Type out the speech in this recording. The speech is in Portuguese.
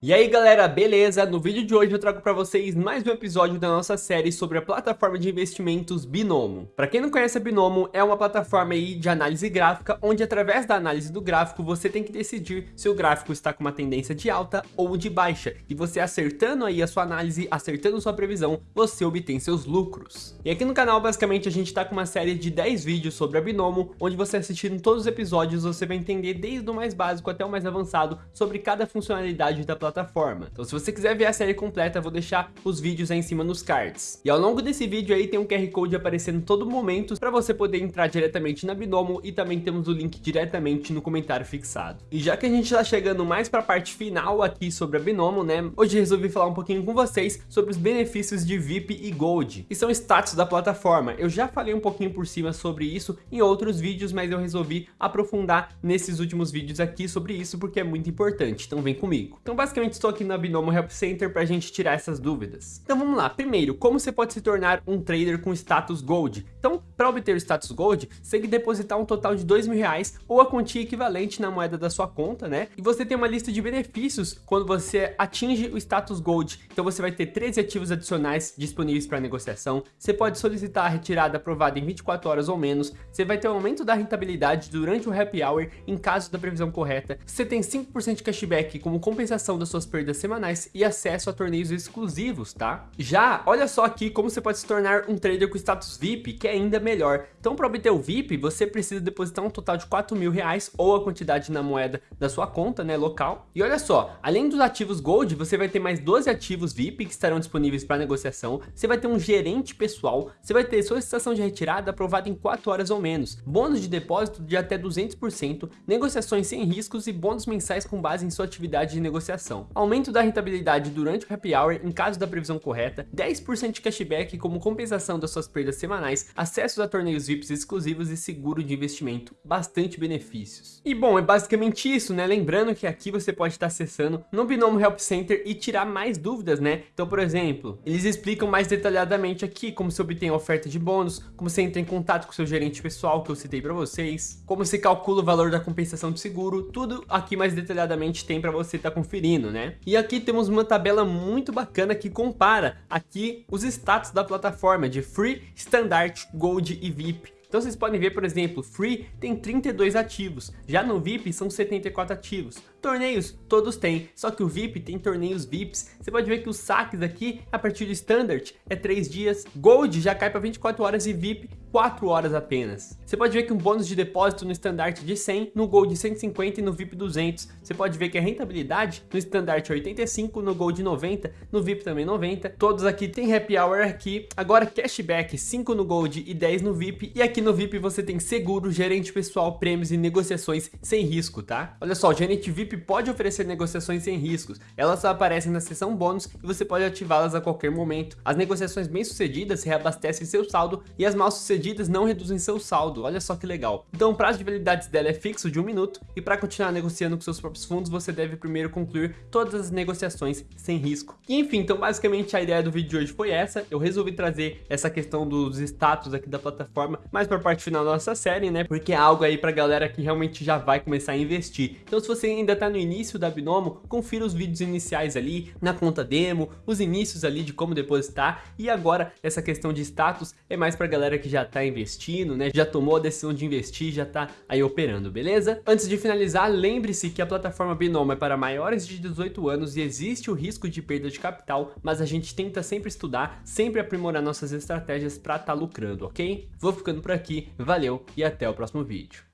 E aí galera, beleza? No vídeo de hoje eu trago para vocês mais um episódio da nossa série sobre a plataforma de investimentos Binomo. Para quem não conhece a Binomo, é uma plataforma aí de análise gráfica, onde através da análise do gráfico você tem que decidir se o gráfico está com uma tendência de alta ou de baixa. E você acertando aí a sua análise, acertando sua previsão, você obtém seus lucros. E aqui no canal basicamente a gente está com uma série de 10 vídeos sobre a Binomo, onde você assistindo todos os episódios você vai entender desde o mais básico até o mais avançado sobre cada funcionalidade da plataforma plataforma. Então se você quiser ver a série completa, vou deixar os vídeos aí em cima nos cards. E ao longo desse vídeo aí tem um QR Code aparecendo todo momento para você poder entrar diretamente na Binomo e também temos o link diretamente no comentário fixado. E já que a gente está chegando mais para a parte final aqui sobre a Binomo, né? Hoje resolvi falar um pouquinho com vocês sobre os benefícios de VIP e Gold, que são status da plataforma. Eu já falei um pouquinho por cima sobre isso em outros vídeos, mas eu resolvi aprofundar nesses últimos vídeos aqui sobre isso porque é muito importante, então vem comigo. Então basicamente basicamente estou aqui na Binomo Help Center para a gente tirar essas dúvidas. Então vamos lá, primeiro, como você pode se tornar um trader com status Gold? Então, para obter o status Gold, você tem que depositar um total de dois mil reais ou a quantia equivalente na moeda da sua conta, né? E você tem uma lista de benefícios quando você atinge o status Gold. Então você vai ter 13 ativos adicionais disponíveis para negociação, você pode solicitar a retirada aprovada em 24 horas ou menos, você vai ter um aumento da rentabilidade durante o happy hour em caso da previsão correta, você tem 5% de cashback como compensação da suas perdas semanais e acesso a torneios exclusivos, tá? Já, olha só aqui como você pode se tornar um trader com status VIP, que é ainda melhor. Então, para obter o VIP, você precisa depositar um total de 4 mil reais ou a quantidade na moeda da sua conta, né, local. E olha só, além dos ativos Gold, você vai ter mais 12 ativos VIP que estarão disponíveis para negociação, você vai ter um gerente pessoal, você vai ter solicitação de retirada aprovada em 4 horas ou menos, bônus de depósito de até 200%, negociações sem riscos e bônus mensais com base em sua atividade de negociação aumento da rentabilidade durante o happy hour em caso da previsão correta, 10% de cashback como compensação das suas perdas semanais, acesso a torneios VIPs exclusivos e seguro de investimento, bastante benefícios. E bom, é basicamente isso, né? Lembrando que aqui você pode estar acessando no Binomo Help Center e tirar mais dúvidas, né? Então, por exemplo, eles explicam mais detalhadamente aqui como se obtém oferta de bônus, como você entra em contato com seu gerente pessoal que eu citei para vocês, como se calcula o valor da compensação de seguro, tudo aqui mais detalhadamente tem para você estar tá conferindo, né? né? E aqui temos uma tabela muito bacana que compara aqui os status da plataforma de Free, Standard, Gold e VIP. Então vocês podem ver, por exemplo, Free tem 32 ativos, já no VIP são 74 ativos. Torneios, todos têm, só que o VIP tem torneios VIPs. Você pode ver que os saques aqui, a partir do Standard, é 3 dias. Gold já cai para 24 horas e VIP 4 horas apenas. Você pode ver que um bônus de depósito no Standard de 100, no Gold 150 e no VIP 200. Você pode ver que a rentabilidade no Standard é 85, no Gold 90, no VIP também 90. Todos aqui tem Happy Hour aqui. Agora cashback 5 no Gold e 10 no VIP. E aqui no VIP você tem seguro, gerente pessoal, prêmios e negociações sem risco, tá? Olha só, o gerente VIP pode oferecer negociações sem riscos. Elas só aparecem na seção bônus e você pode ativá-las a qualquer momento. As negociações bem sucedidas reabastecem seu saldo e as mal sucedidas sucedidas não reduzem seu saldo, olha só que legal. Então o prazo de validade dela é fixo de um minuto e para continuar negociando com seus próprios fundos você deve primeiro concluir todas as negociações sem risco. E enfim, então basicamente a ideia do vídeo de hoje foi essa, eu resolvi trazer essa questão dos status aqui da plataforma mais para a parte final da nossa série, né, porque é algo aí para galera que realmente já vai começar a investir. Então se você ainda está no início da Binomo, confira os vídeos iniciais ali, na conta demo, os inícios ali de como depositar e agora essa questão de status é mais para galera que já tá investindo, né? Já tomou a decisão de investir, já tá aí operando, beleza? Antes de finalizar, lembre-se que a plataforma Binomo é para maiores de 18 anos e existe o risco de perda de capital, mas a gente tenta sempre estudar, sempre aprimorar nossas estratégias para estar tá lucrando, ok? Vou ficando por aqui, valeu e até o próximo vídeo.